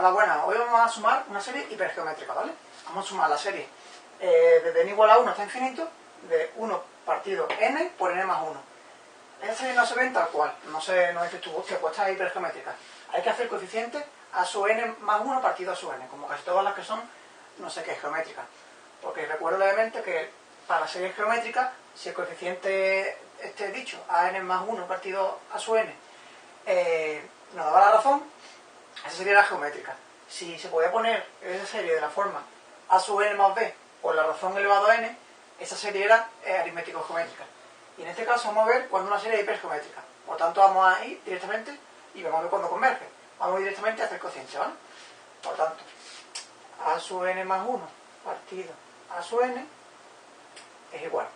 Hola, buenas. Hoy vamos a sumar una serie hipergeométrica, ¿vale? Vamos a sumar la serie eh, desde n igual a 1 hasta infinito, de 1 partido n por n más 1. Esta serie no se ve tal cual, no se no dices tú, hostia, pues esta es hipergeométrica. Hay que hacer coeficiente a su n más 1 partido a su n, como casi todas las que son no sé qué geométricas. Porque recuerdo levemente que para la serie geométrica, si el coeficiente esté dicho a n más 1 partido a su n eh, nos daba la razón, esa sería la geométrica. Si se podía poner esa serie de la forma a sub n más b por la razón elevado a n, esa serie era eh, aritmético-geométrica. Y en este caso vamos a ver cuando una serie es hipergeométrica. Por tanto, vamos a ir directamente y vamos a ver cuando converge. Vamos directamente a hacer cociente, ¿vale? Por tanto, a sub n más 1 partido a sub n es igual.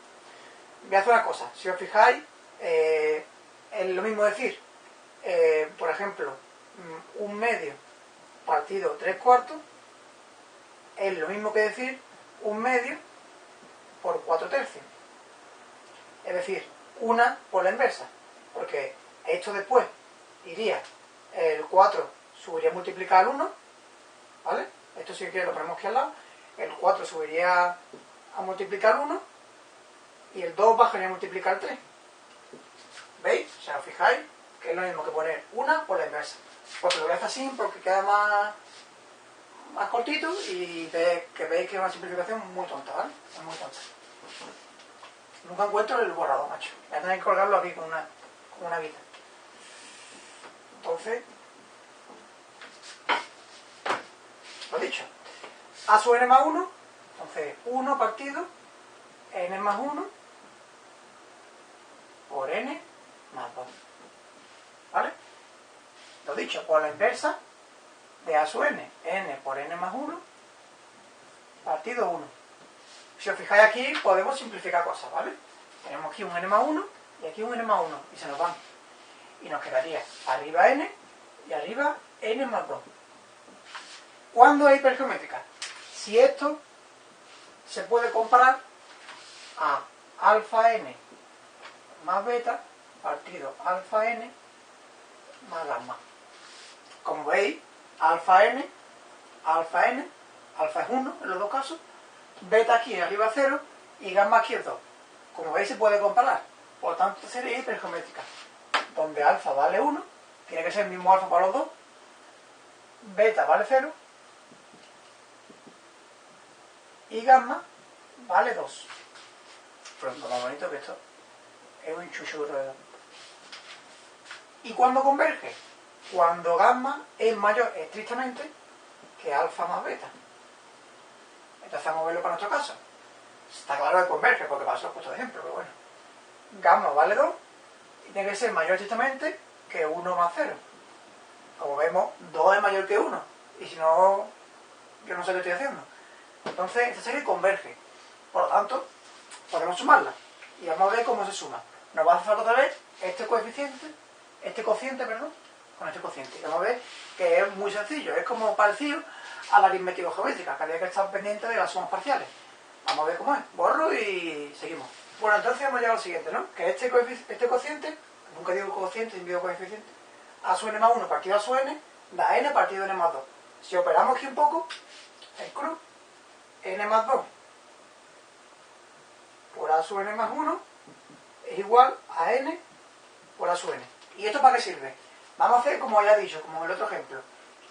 Voy a hacer una cosa. Si os fijáis, eh, es lo mismo decir, eh, por ejemplo, un medio partido tres cuartos es lo mismo que decir un medio por cuatro tercios. Es decir, una por la inversa. Porque esto después iría, el 4 subiría a multiplicar al 1, ¿vale? Esto sí que lo ponemos aquí al lado. El 4 subiría a multiplicar al 1 y el 2 bajaría a multiplicar al 3. ¿Veis? O sea, fijáis que es lo mismo que poner una por la inversa. Pues lo voy a hacer así porque queda más, más cortito y que veis que es una simplificación muy tonta, ¿vale? Es muy tonta. Nunca encuentro el borrador, macho. Voy a tener que colgarlo aquí con una, con una guita. Entonces, lo dicho. A sub n más 1, entonces 1 partido n más 1 por n más 2. Dicho, por la inversa de a sub n, n por n más 1, partido 1. Si os fijáis aquí, podemos simplificar cosas, ¿vale? Tenemos aquí un n más 1 y aquí un n más 1, y se nos van. Y nos quedaría arriba n y arriba n más 2. ¿Cuándo es hipergeométrica? Si esto se puede comparar a alfa n más beta partido alfa n más gamma. Como veis, alfa n, alfa n, alfa es 1 en los dos casos, beta aquí arriba 0 y gamma aquí es 2. Como veis se puede comparar, por lo tanto sería hipergeométrica, donde alfa vale 1, tiene que ser el mismo alfa para los dos, beta vale 0 y gamma vale 2. Pronto, más bonito que esto es un chucho de ¿Y cuándo converge? Cuando gamma es mayor estrictamente que alfa más beta. Entonces vamos a verlo para nuestro caso. Está claro que converge, porque para eso he puesto de ejemplo, pero bueno. Gamma vale 2 y tiene que ser mayor estrictamente que 1 más 0. Como vemos, 2 es mayor que 1. Y si no, yo no sé qué estoy haciendo. Entonces, esta serie converge. Por lo tanto, podemos sumarla. Y vamos a ver cómo se suma. Nos va a hacer falta otra vez este coeficiente, este cociente, perdón, con este cociente. Vamos a ver que es muy sencillo, es como parecido a la aritmética geométrica, que había que estar pendiente de las sumas parciales. Vamos a ver cómo es. Borro y seguimos. Bueno, entonces hemos llegado al siguiente, ¿no? Que este, este cociente, nunca digo cociente, digo coeficiente, a su n más 1 partido a su n, da n partido n más 2. Si operamos aquí un poco, el cruz, n más 2 por a su n más 1 es igual a n por a su n. ¿Y esto para qué sirve? Vamos a hacer, como ya he dicho, como en el otro ejemplo,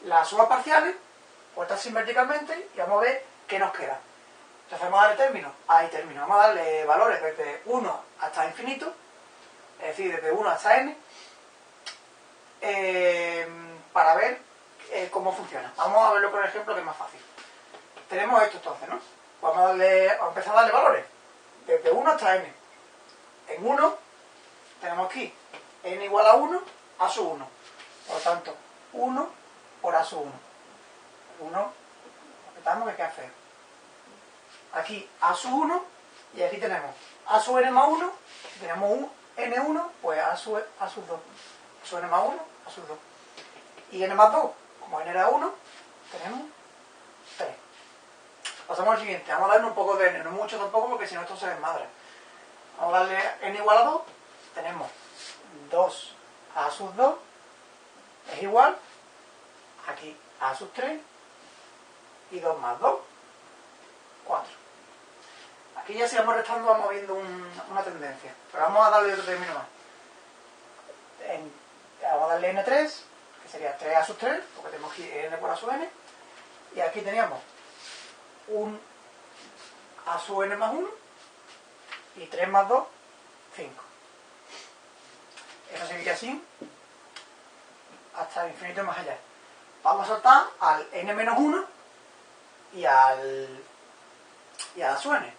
las sumas parciales, puestas verticalmente, y vamos a ver qué nos queda. Entonces vamos a darle términos. Ahí término. Vamos a darle valores desde 1 hasta infinito, es decir, desde 1 hasta n, eh, para ver eh, cómo funciona. Vamos a verlo con el ejemplo que es más fácil. Tenemos esto entonces, ¿no? Vamos a, darle, vamos a empezar a darle valores. Desde 1 hasta n. En 1 tenemos aquí n igual a 1 a su 1. Por lo tanto, 1 por a su 1. 1, repetamos que queda feo. Aquí a su 1 y aquí tenemos a su n más 1, tenemos un n1, pues a su, a sus 2. A su n más 1, a sus 2. Y n más 2, como n era 1, tenemos 3. Pasamos al siguiente, vamos a darle un poco de n, no mucho tampoco porque si no esto se desmadra. Vamos a darle n igual a 2, tenemos 2 a sus 2 es igual aquí a sub 3 y 2 más 2, 4. Aquí ya si vamos restando vamos viendo una tendencia, pero vamos a darle otro término más. vamos a darle n3, que sería 3 a sub 3, porque tenemos aquí n por a sub n, y aquí teníamos un a sub n más 1 y 3 más 2, 5. Eso seguiría así hasta el infinito y más allá. Vamos a saltar al n-1 y al y a la n.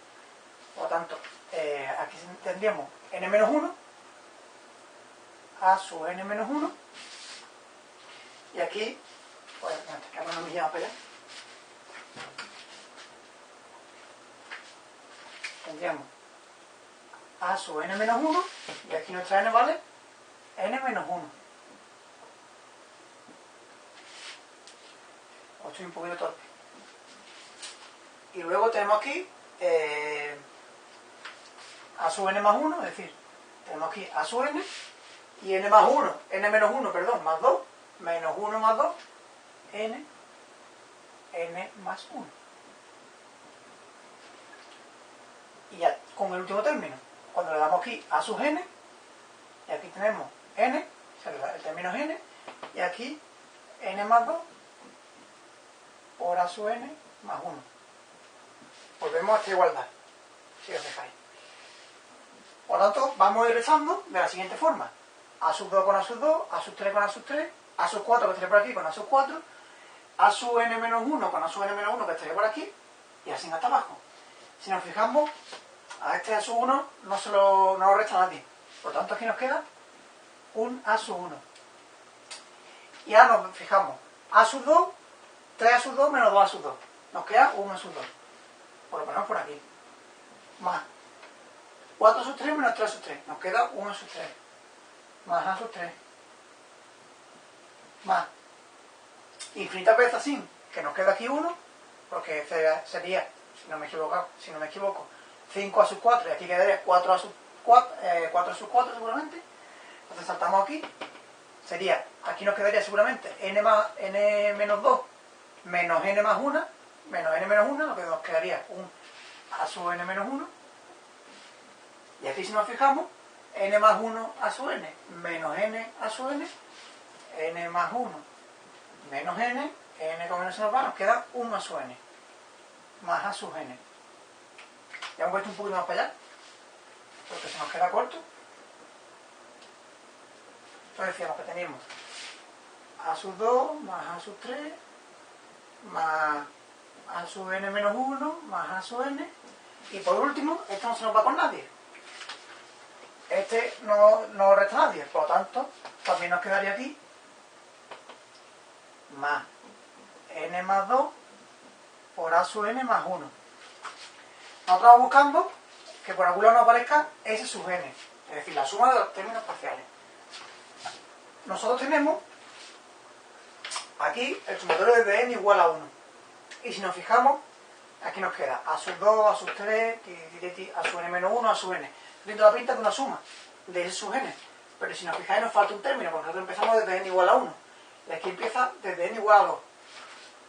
Por lo tanto, eh, aquí tendríamos n-1 a su n-1 y aquí, pues, no me llama para allá. Tendríamos a su n-1 y aquí nuestra n vale n-1. Estoy un poquito torpe. Y luego tenemos aquí eh, a sub n más 1, es decir, tenemos aquí a sub n y n más 1, n menos 1, perdón, más 2, menos 1 más 2, n, n más 1. Y ya con el último término, cuando le damos aquí a sub n, y aquí tenemos n, el término es n, y aquí n más 2 por a sub n más 1. Volvemos a esta igualdad, si os dejáis. Por lo tanto, vamos a ir de la siguiente forma. A sub 2 con A sub 2, A sub 3 con A sub 3, A sub 4 que estaría por aquí con A sub 4, A sub n menos 1 con A sub n menos 1 que estaría por aquí, y así hasta abajo. Si nos fijamos, a este A sub 1 no, se lo, no lo resta nadie. Por lo tanto, aquí nos queda un A sub 1. Y ahora nos fijamos, A sub 2, 3 A sub 2 menos 2 A sub 2. Nos queda un A sub 2. Por lo ponemos por aquí. Más 4 sub 3 menos 3 sub 3. Nos queda 1 sub 3. Más A sub 3. Más infinitas veces así, que nos queda aquí 1, porque sería, si no me equivoco, si no me equivoco, 5 a sub 4 y aquí quedaría 4 a sub 4, eh, 4 sub 4 seguramente. Entonces saltamos aquí. Sería, aquí nos quedaría seguramente n, más, n menos 2 menos n más 1 menos n menos 1, lo que nos quedaría un a sub n menos 1 y aquí si nos fijamos, n más 1 a su n menos n a su n, n más 1 menos n, n con n se nos va, nos queda 1 a su n, más a sub n. Ya hemos puesto un poquito más para allá, porque se nos queda corto. Entonces decíamos que tenemos a sub 2 más a sub 3 más a sub n menos 1 más a sub n y por último, esto no se nos va con nadie este no, no resta nadie, por lo tanto, también nos quedaría aquí más n más 2 por a sub n más 1. Nosotros buscando que por algún lado nos aparezca s sub n, es decir, la suma de los términos parciales. Nosotros tenemos aquí el sumatorio de n igual a 1. Y si nos fijamos, aquí nos queda a sub 2, a sub 3, a sub n menos 1, a sub n dentro la pinta de una suma de ese subgenes. Pero si nos fijáis nos falta un término, porque nosotros empezamos desde n igual a 1. Y aquí empieza desde n igual a 2.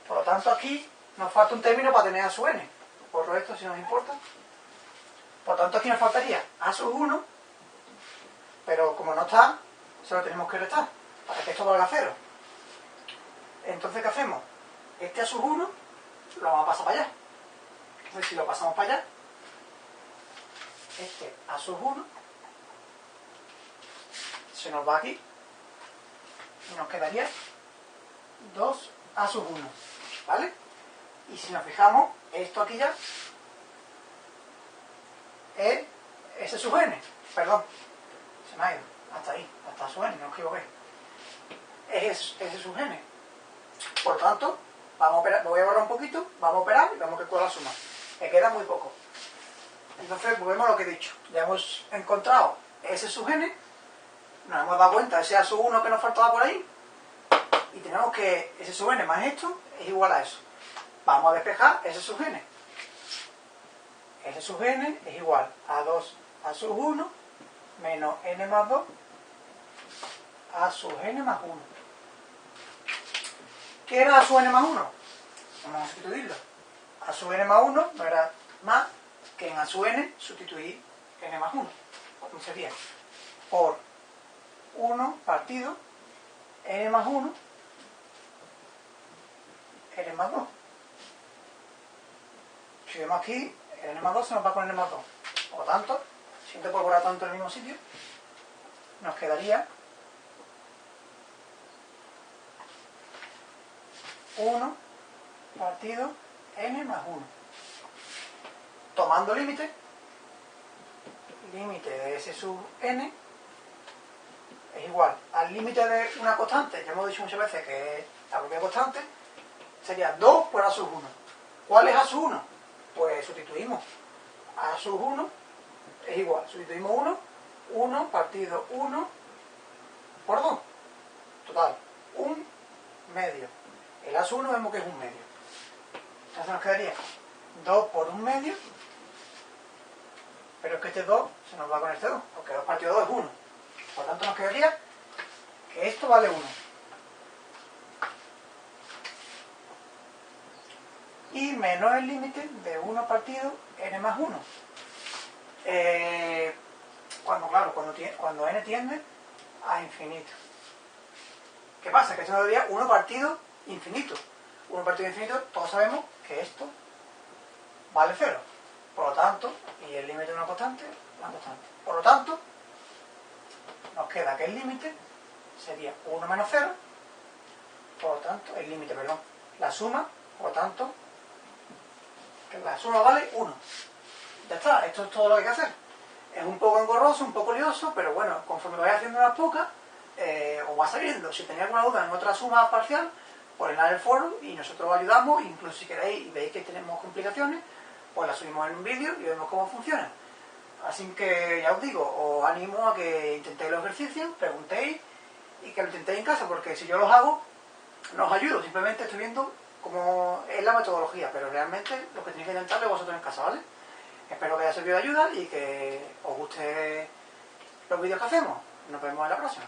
Por lo tanto aquí nos falta un término para tener a sub n. Por esto si nos importa. Por lo tanto aquí nos faltaría a sub 1, pero como no está, se lo tenemos que restar, para que esto valga cero. Entonces, ¿qué hacemos? Este a sub 1 lo vamos a pasar para allá. Entonces, si lo pasamos para allá, este a sub 1 se nos va aquí y nos quedaría 2 a sub 1 ¿vale? y si nos fijamos esto aquí ya es ese sub n perdón se me ha ido hasta ahí hasta sub n no os equivoqué es ese sub n por tanto vamos a operar, me voy a borrar un poquito vamos a operar y vamos a calcular la suma me queda muy poco entonces, volvemos a lo que he dicho. Ya hemos encontrado ese sub n, nos hemos dado cuenta ese a sub 1 que nos faltaba por ahí, y tenemos que ese sub n más esto es igual a eso. Vamos a despejar ese sub n. Ese sub n es igual a 2 a sub 1 menos n más 2 a sub n más 1. ¿Qué era a sub n más 1? Vamos a sustituirlo. A sub n más 1 no era más que en a sub n sustituir n más 1. Entonces sería por 1 partido n más 1 n más 2. Si vemos aquí, n más 2 se nos va con n más 2. Por lo tanto, siento por tanto en el mismo sitio, nos quedaría 1 partido n más 1. Tomando límite, límite de s sub n es igual al límite de una constante, ya hemos dicho muchas veces que es la propia constante, sería 2 por a sub 1. ¿Cuál es a sub 1? Pues sustituimos. a sub 1 es igual, sustituimos 1, 1 partido 1 por 2. Total, un medio. El a sub 1 vemos que es un medio. Entonces nos quedaría 2 por un medio, pero es que este 2 se nos va con este 2, porque 2 partido 2 es 1. Por lo tanto nos quedaría que esto vale 1. Y menos el límite de 1 partido n más 1. Eh, cuando, claro, cuando, cuando n tiende a infinito. ¿Qué pasa? Que esto nos daría 1 partido infinito. 1 partido infinito, todos sabemos que esto vale 0. Por lo tanto, y el límite de una constante, una constante. Por lo tanto, nos queda que el límite sería 1 menos 0, por lo tanto, el límite, perdón, la suma, por lo tanto, la suma vale 1. Ya está, esto es todo lo que hay que hacer. Es un poco engorroso, un poco lioso, pero bueno, conforme vaya haciendo unas pocas, eh, os va saliendo. Si tenéis alguna duda en otra suma parcial, ponedla en el foro y nosotros os ayudamos, incluso si queréis y veis que tenemos complicaciones, pues la subimos en un vídeo y vemos cómo funciona. Así que ya os digo, os animo a que intentéis los ejercicios, preguntéis y que lo intentéis en casa, porque si yo los hago, no os ayudo, simplemente estoy viendo cómo es la metodología, pero realmente lo que tenéis que intentarlo vosotros en casa, ¿vale? Espero que haya servido de ayuda y que os guste los vídeos que hacemos. Nos vemos en la próxima.